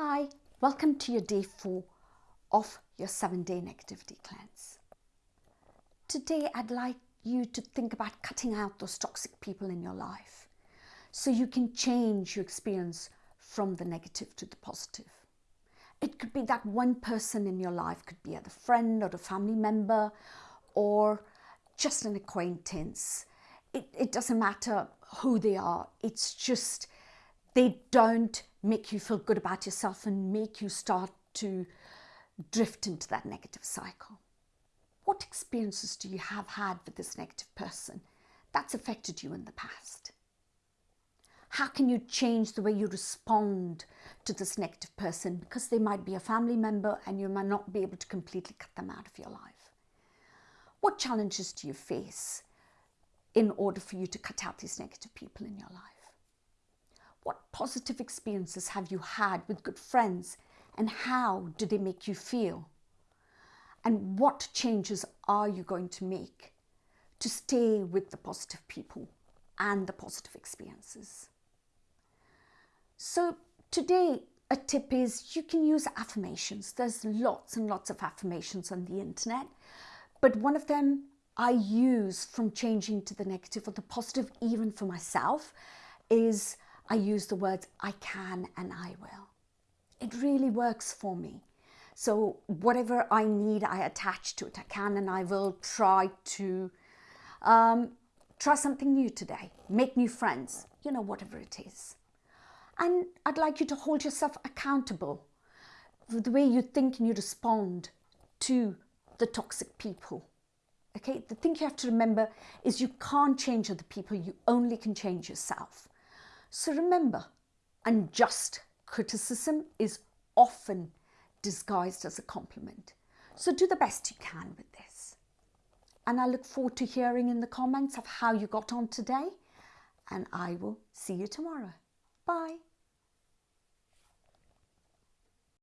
Hi, welcome to your day four of your seven day negativity cleanse. Today, I'd like you to think about cutting out those toxic people in your life so you can change your experience from the negative to the positive. It could be that one person in your life, could be a friend or a family member or just an acquaintance. It, it doesn't matter who they are, it's just they don't make you feel good about yourself and make you start to drift into that negative cycle. What experiences do you have had with this negative person that's affected you in the past? How can you change the way you respond to this negative person because they might be a family member and you might not be able to completely cut them out of your life? What challenges do you face in order for you to cut out these negative people in your life? What positive experiences have you had with good friends and how do they make you feel? And what changes are you going to make to stay with the positive people and the positive experiences? So today, a tip is you can use affirmations. There's lots and lots of affirmations on the internet, but one of them I use from changing to the negative or the positive, even for myself, is I use the words I can and I will. It really works for me. So whatever I need, I attach to it. I can and I will try to um, try something new today, make new friends, you know, whatever it is. And I'd like you to hold yourself accountable for the way you think and you respond to the toxic people. Okay, the thing you have to remember is you can't change other people, you only can change yourself. So remember, unjust criticism is often disguised as a compliment. So do the best you can with this. And I look forward to hearing in the comments of how you got on today. And I will see you tomorrow. Bye.